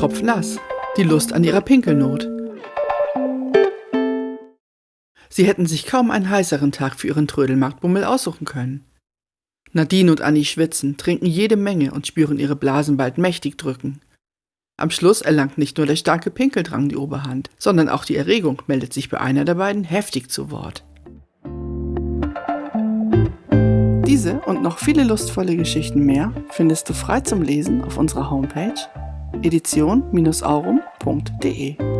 tropfnass, die Lust an ihrer Pinkelnot. Sie hätten sich kaum einen heißeren Tag für ihren Trödelmarktbummel aussuchen können. Nadine und Annie schwitzen, trinken jede Menge und spüren ihre Blasen bald mächtig drücken. Am Schluss erlangt nicht nur der starke Pinkeldrang die Oberhand, sondern auch die Erregung meldet sich bei einer der beiden heftig zu Wort. Diese und noch viele lustvolle Geschichten mehr findest du frei zum Lesen auf unserer Homepage edition-aurum.de.